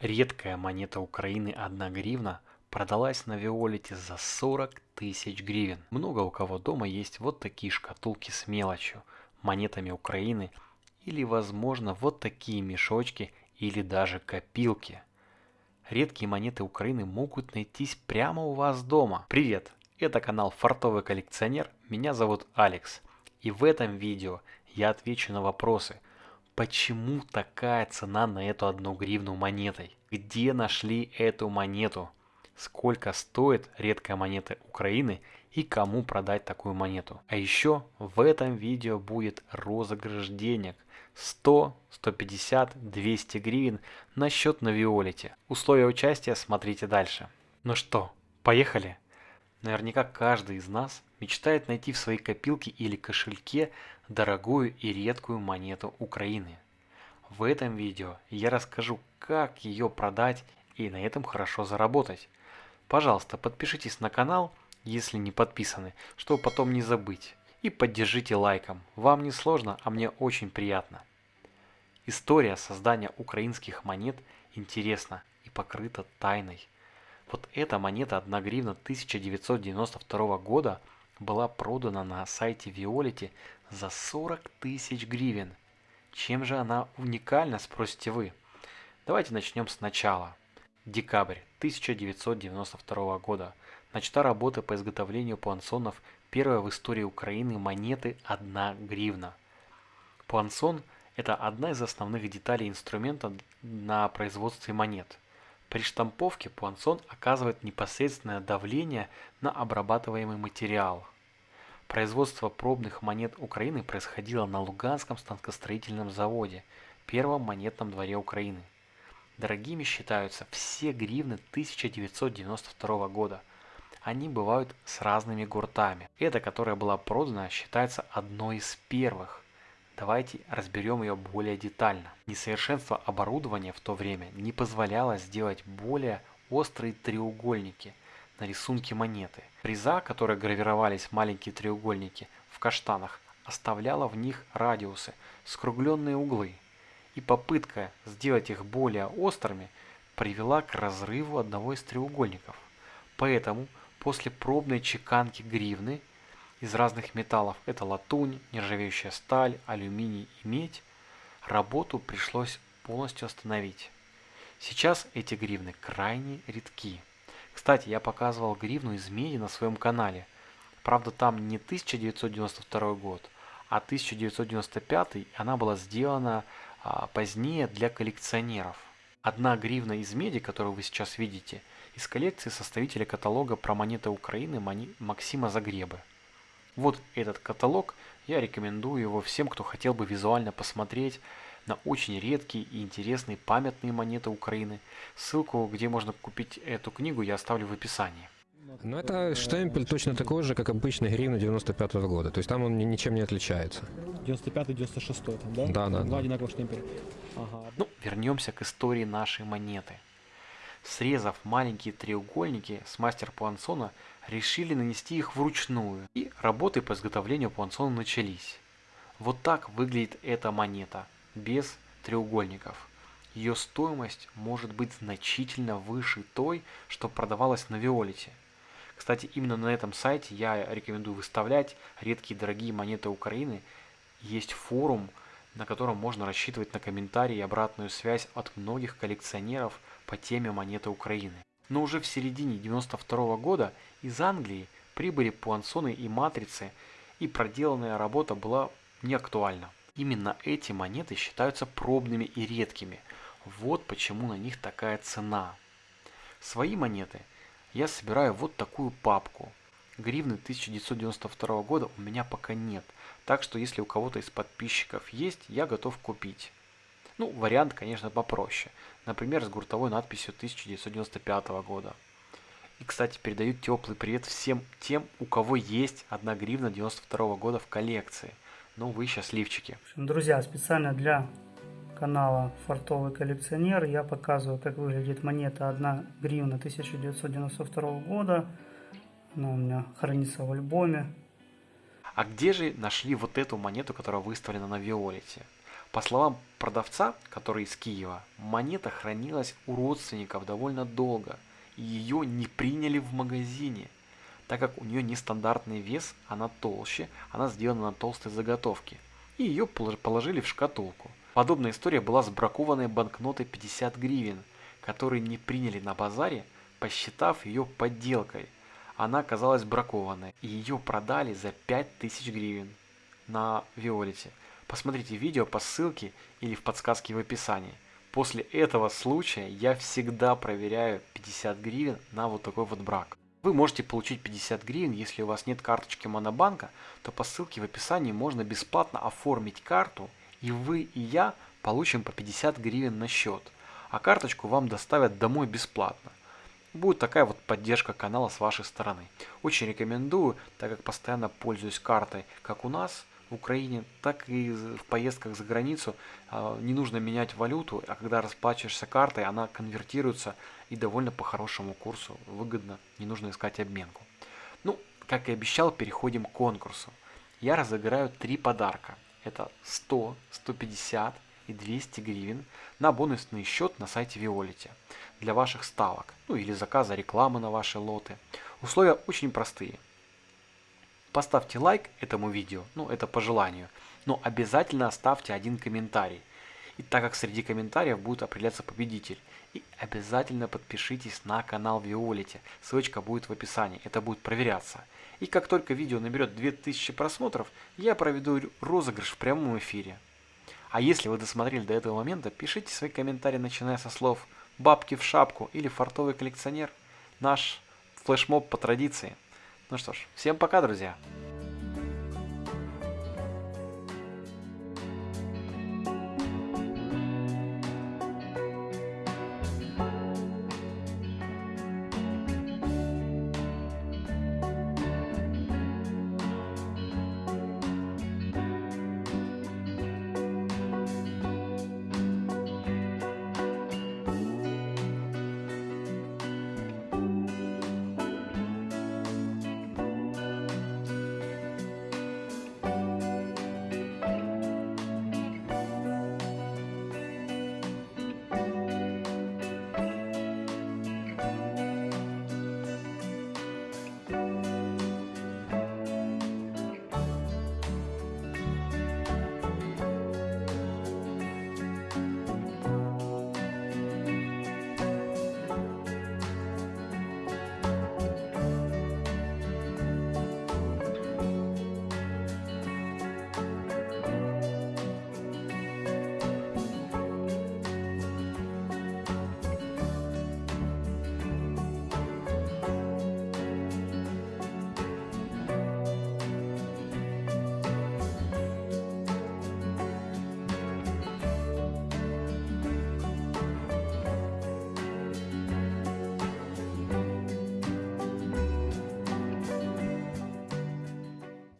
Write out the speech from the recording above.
Редкая монета Украины 1 гривна продалась на Виолете за 40 тысяч гривен. Много у кого дома есть вот такие шкатулки с мелочью, монетами Украины или возможно вот такие мешочки или даже копилки. Редкие монеты Украины могут найтись прямо у вас дома. Привет! Это канал Фартовый коллекционер, меня зовут Алекс. И в этом видео я отвечу на вопросы – Почему такая цена на эту одну гривну монетой? Где нашли эту монету? Сколько стоит редкая монета Украины и кому продать такую монету? А еще в этом видео будет розыгрыш денег 100, 150, 200 гривен на счет на Виолете. Условия участия смотрите дальше. Ну что, поехали? Наверняка каждый из нас мечтает найти в своей копилке или кошельке дорогую и редкую монету Украины. В этом видео я расскажу, как ее продать и на этом хорошо заработать. Пожалуйста, подпишитесь на канал, если не подписаны, чтобы потом не забыть. И поддержите лайком. Вам не сложно, а мне очень приятно. История создания украинских монет интересна и покрыта тайной. Вот эта монета 1 гривна 1992 года была продана на сайте Виолити за 40 тысяч гривен. Чем же она уникальна, спросите вы? Давайте начнем сначала. Декабрь 1992 года. Начата работа по изготовлению пуансонов первая в истории Украины монеты 1 гривна. Пуансон – это одна из основных деталей инструмента на производстве монет – при штамповке пуансон оказывает непосредственное давление на обрабатываемый материал. Производство пробных монет Украины происходило на Луганском станкостроительном заводе, первом монетном дворе Украины. Дорогими считаются все гривны 1992 года. Они бывают с разными гуртами. Эта, которая была продана, считается одной из первых. Давайте разберем ее более детально. Несовершенство оборудования в то время не позволяло сделать более острые треугольники на рисунке монеты. Приза, которые гравировались маленькие треугольники в каштанах, оставляла в них радиусы, скругленные углы. И попытка сделать их более острыми привела к разрыву одного из треугольников. Поэтому после пробной чеканки гривны из разных металлов, это латунь, нержавеющая сталь, алюминий и медь, работу пришлось полностью остановить. Сейчас эти гривны крайне редки. Кстати, я показывал гривну из меди на своем канале. Правда, там не 1992 год, а 1995, она была сделана а, позднее для коллекционеров. Одна гривна из меди, которую вы сейчас видите, из коллекции составителя каталога про монеты Украины Максима Загребы. Вот этот каталог, я рекомендую его всем, кто хотел бы визуально посмотреть на очень редкие и интересные памятные монеты Украины. Ссылку, где можно купить эту книгу, я оставлю в описании. Ну, это штемпель точно такой же, как обычный гривна 95 -го года. То есть там он ничем не отличается. 95-96 там, да? Да, да. Два одинаковых штемпеля. Ага. Ну, вернемся к истории нашей монеты. Срезав маленькие треугольники с мастер Пуансона, решили нанести их вручную, и работы по изготовлению пуансона начались. Вот так выглядит эта монета, без треугольников. Ее стоимость может быть значительно выше той, что продавалась на Виолете. Кстати, именно на этом сайте я рекомендую выставлять редкие дорогие монеты Украины. Есть форум, на котором можно рассчитывать на комментарии и обратную связь от многих коллекционеров по теме монеты Украины. Но уже в середине 92 года из Англии прибыли пуансоны и матрицы, и проделанная работа была неактуальна. Именно эти монеты считаются пробными и редкими. Вот почему на них такая цена. Свои монеты я собираю вот такую папку. Гривны 1992 года у меня пока нет, так что если у кого-то из подписчиков есть, я готов купить. Ну, вариант, конечно, попроще. Например, с гуртовой надписью 1995 года. И, кстати, передают теплый привет всем тем, у кого есть 1 гривна 92 года в коллекции. Ну, вы счастливчики. Друзья, специально для канала Фартовый коллекционер я показываю, как выглядит монета 1 гривна 1992 года. Она у меня хранится в альбоме. А где же нашли вот эту монету, которая выставлена на Виолете? По словам продавца, который из Киева, монета хранилась у родственников довольно долго, и ее не приняли в магазине. Так как у нее нестандартный вес, она толще, она сделана на толстой заготовке. И ее положили в шкатулку. Подобная история была с бракованной банкнотой 50 гривен, которые не приняли на базаре, посчитав ее подделкой. Она оказалась бракованной, и ее продали за 5000 гривен на Виолете. Посмотрите видео по ссылке или в подсказке в описании. После этого случая я всегда проверяю 50 гривен на вот такой вот брак. Вы можете получить 50 гривен, если у вас нет карточки Монобанка, то по ссылке в описании можно бесплатно оформить карту, и вы и я получим по 50 гривен на счет, а карточку вам доставят домой бесплатно. Будет такая вот поддержка канала с вашей стороны. Очень рекомендую, так как постоянно пользуюсь картой, как у нас – в Украине, так и в поездках за границу а, не нужно менять валюту, а когда расплачиваешься картой, она конвертируется и довольно по хорошему курсу, выгодно, не нужно искать обменку. Ну, как и обещал, переходим к конкурсу. Я разыграю три подарка. Это 100, 150 и 200 гривен на бонусный счет на сайте Виолите для ваших ставок, ну или заказа рекламы на ваши лоты. Условия очень простые – Поставьте лайк этому видео, ну это по желанию, но обязательно оставьте один комментарий. И так как среди комментариев будет определяться победитель. И обязательно подпишитесь на канал Виолите, ссылочка будет в описании, это будет проверяться. И как только видео наберет 2000 просмотров, я проведу розыгрыш в прямом эфире. А если вы досмотрели до этого момента, пишите свои комментарии, начиная со слов «бабки в шапку» или «фартовый коллекционер». Наш флешмоб по традиции – ну что ж, всем пока, друзья!